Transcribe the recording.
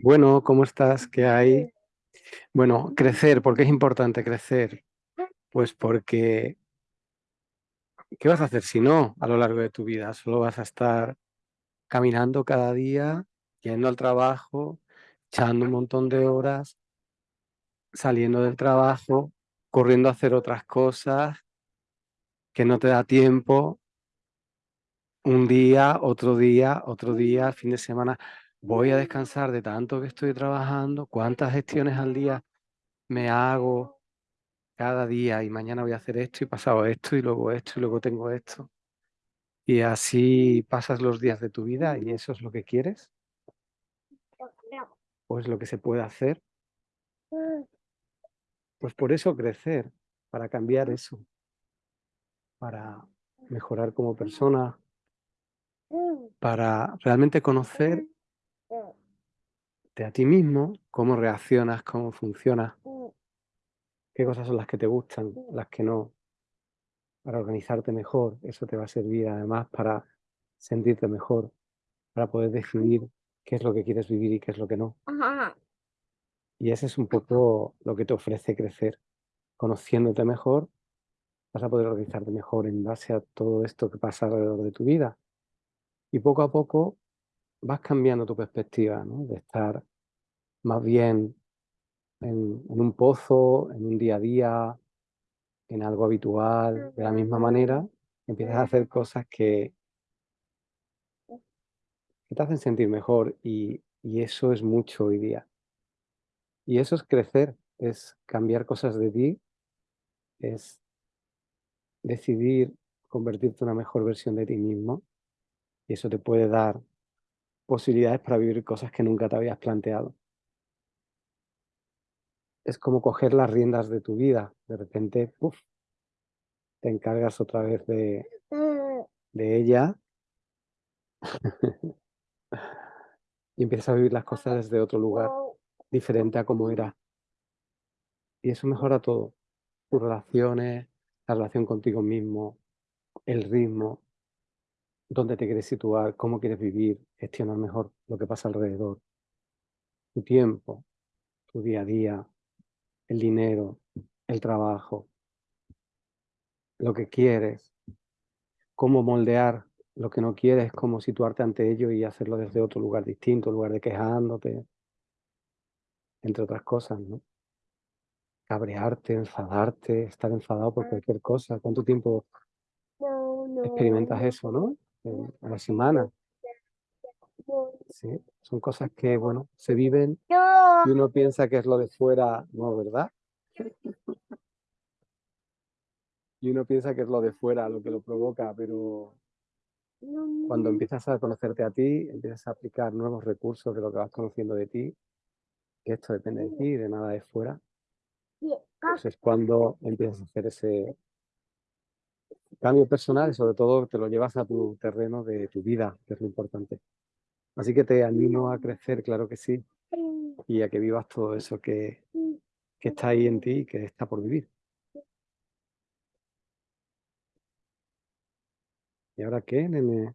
Bueno, ¿cómo estás? ¿Qué hay? Bueno, crecer, ¿por qué es importante crecer? Pues porque ¿qué vas a hacer si no a lo largo de tu vida? Solo vas a estar caminando cada día, yendo al trabajo, echando un montón de horas, saliendo del trabajo, corriendo a hacer otras cosas, que no te da tiempo. Un día, otro día, otro día, fin de semana. Voy a descansar de tanto que estoy trabajando, cuántas gestiones al día me hago cada día y mañana voy a hacer esto y pasado esto y luego esto y luego tengo esto. Y así pasas los días de tu vida y eso es lo que quieres. ¿O es lo que se puede hacer? Pues por eso crecer, para cambiar eso, para mejorar como persona, para realmente conocer de a ti mismo, cómo reaccionas, cómo funcionas, qué cosas son las que te gustan, las que no, para organizarte mejor. Eso te va a servir además para sentirte mejor, para poder decidir qué es lo que quieres vivir y qué es lo que no. Y ese es un poco lo que te ofrece crecer. Conociéndote mejor, vas a poder organizarte mejor en base a todo esto que pasa alrededor de tu vida. Y poco a poco vas cambiando tu perspectiva, ¿no? De estar más bien en, en un pozo, en un día a día, en algo habitual, de la misma manera, empiezas a hacer cosas que, que te hacen sentir mejor y, y eso es mucho hoy día. Y eso es crecer, es cambiar cosas de ti, es decidir convertirte en una mejor versión de ti mismo y eso te puede dar posibilidades para vivir cosas que nunca te habías planteado. Es como coger las riendas de tu vida, de repente, te encargas otra vez de, de ella y empiezas a vivir las cosas desde otro lugar, diferente a como era. Y eso mejora todo, tus relaciones, la relación contigo mismo, el ritmo, dónde te quieres situar, cómo quieres vivir, gestionar mejor lo que pasa alrededor, tu tiempo, tu día a día, el dinero, el trabajo, lo que quieres, cómo moldear lo que no quieres, cómo situarte ante ello y hacerlo desde otro lugar distinto, en lugar de quejándote, entre otras cosas, ¿no? Cabrearte, enfadarte, estar enfadado por cualquier cosa. ¿Cuánto tiempo experimentas eso, no? A la semana. Sí, son cosas que, bueno, se viven y uno piensa que es lo de fuera, no, ¿verdad? Y uno piensa que es lo de fuera lo que lo provoca, pero cuando empiezas a conocerte a ti, empiezas a aplicar nuevos recursos de lo que vas conociendo de ti, que esto depende de ti, de nada de fuera, pues es cuando empiezas a hacer ese cambio personal y sobre todo te lo llevas a tu terreno de tu vida, que es lo importante. Así que te animo a crecer, claro que sí, y a que vivas todo eso que, que está ahí en ti y que está por vivir. ¿Y ahora qué, nene?